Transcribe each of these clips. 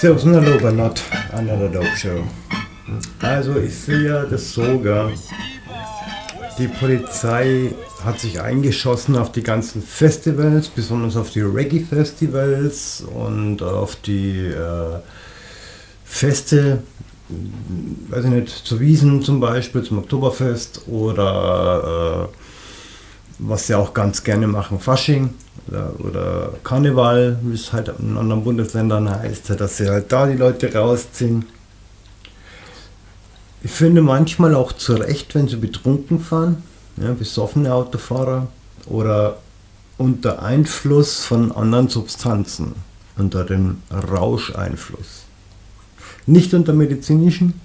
Servus und hallo bei Not Another Dope Show. Also ich sehe ja das sogar. Die Polizei hat sich eingeschossen auf die ganzen Festivals, besonders auf die Reggae-Festivals und auf die äh, Feste, weiß ich nicht, zu Wiesen zum Beispiel, zum Oktoberfest oder äh, was sie auch ganz gerne machen, Fasching oder, oder Karneval, wie es halt in anderen Bundesländern heißt, dass sie halt da die Leute rausziehen. Ich finde manchmal auch zu Recht, wenn sie betrunken fahren, ja, besoffene Autofahrer oder unter Einfluss von anderen Substanzen, unter dem Rauscheinfluss. Nicht unter medizinischen,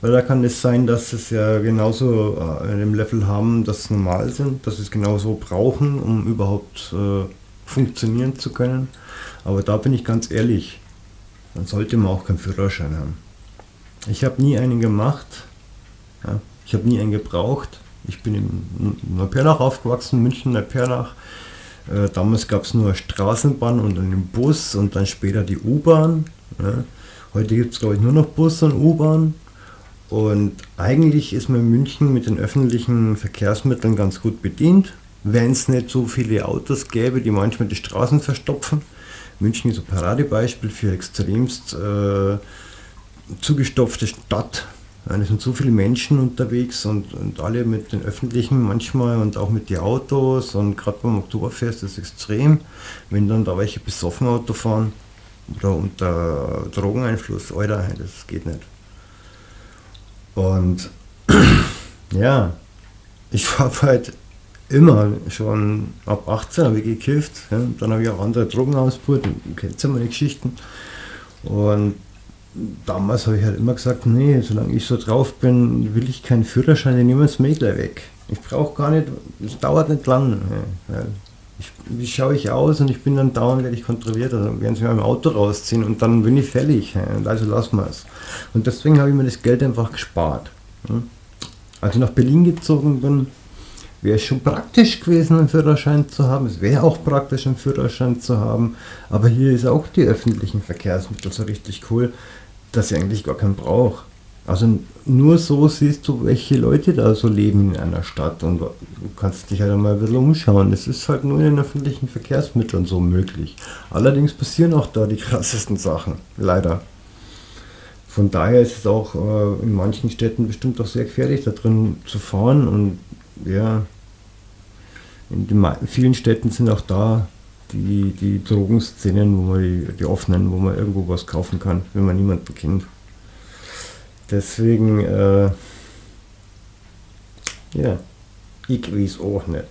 weil da kann es sein, dass es ja genauso äh, in dem Level haben, dass sie normal sind, dass sie es genauso brauchen, um überhaupt äh, funktionieren zu können. Aber da bin ich ganz ehrlich, dann sollte man auch keinen Führerschein haben. Ich habe nie einen gemacht, ja, ich habe nie einen gebraucht. Ich bin in Neupernach aufgewachsen, München, Neupernach. Äh, damals gab es nur Straßenbahn und einen Bus und dann später die U-Bahn. Ja. Heute gibt es glaube ich nur noch Bus und U-Bahn. Und eigentlich ist man in München mit den öffentlichen Verkehrsmitteln ganz gut bedient, wenn es nicht so viele Autos gäbe, die manchmal die Straßen verstopfen. München ist ein Paradebeispiel für extremst äh, zugestopfte Stadt. es sind so viele Menschen unterwegs und, und alle mit den öffentlichen manchmal und auch mit den Autos und gerade beim Oktoberfest ist es extrem, wenn dann da welche besoffen Auto fahren oder unter Drogeneinfluss, Alter, das geht nicht. Und ja, ich habe halt immer schon ab 18 habe ich gekifft. Ja. Dann habe ich auch andere Drogen ausprobiert. Kennst ja meine Geschichten. Und damals habe ich halt immer gesagt, nee, solange ich so drauf bin, will ich keinen Führerschein, nehmen es mir gleich weg. Ich brauche gar nicht, es dauert nicht lang. Ja. Ich, wie schaue ich aus und ich bin dann dauernd werde ich kontrolliert, also werden sie mir im Auto rausziehen und dann bin ich fällig. Also lassen wir es. Und deswegen habe ich mir das Geld einfach gespart. Als ich nach Berlin gezogen bin, wäre es schon praktisch gewesen, einen Führerschein zu haben. Es wäre auch praktisch, einen Führerschein zu haben. Aber hier ist auch die öffentlichen Verkehrsmittel so richtig cool, dass ich eigentlich gar keinen brauche. Also nur so siehst du, welche Leute da so leben in einer Stadt und du kannst dich halt einmal ein bisschen umschauen. Es ist halt nur in den öffentlichen Verkehrsmitteln so möglich. Allerdings passieren auch da die krassesten Sachen, leider. Von daher ist es auch äh, in manchen Städten bestimmt auch sehr gefährlich, da drin zu fahren und ja, in vielen Städten sind auch da die, die Drogenszenen, wo man die, die offenen, wo man irgendwo was kaufen kann, wenn man niemanden kennt. Deswegen, äh, ja, ich weiß auch nicht.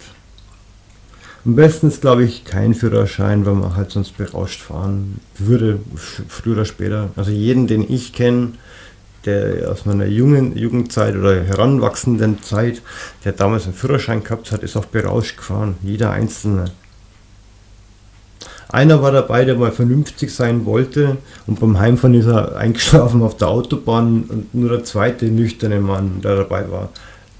Am besten ist, glaube ich, kein Führerschein, weil man halt sonst berauscht fahren würde, früher oder später. Also jeden, den ich kenne, der aus meiner jungen Jugendzeit oder heranwachsenden Zeit, der damals einen Führerschein gehabt hat, ist auch berauscht gefahren. Jeder Einzelne. Einer war dabei, der mal vernünftig sein wollte und beim Heimfahren ist er eingeschlafen auf der Autobahn und nur der zweite nüchterne Mann, der dabei war,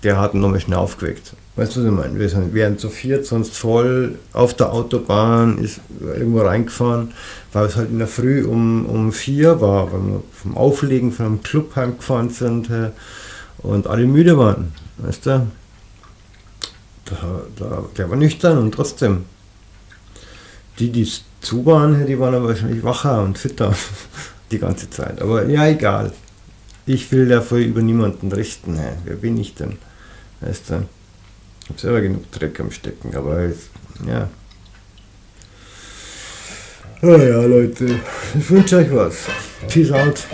der hat ihn nochmal schnell aufgeweckt. Weißt du, was ich meine? Wir sind, wären zu viert, sonst voll auf der Autobahn, ist irgendwo reingefahren, weil es halt in der Früh um, um vier war, weil wir vom Auflegen von einem Club heimgefahren sind und alle müde waren. Weißt du? Da, da, der war nüchtern und trotzdem die, die zu waren, die waren aber wahrscheinlich wacher und fitter die ganze Zeit. Aber ja, egal. Ich will dafür über niemanden richten. Hey. Wer bin ich denn? Weißt du? Ich habe selber genug Dreck am Stecken, aber jetzt, ja. Ja, ja, Leute. Ich wünsche euch was. Peace out.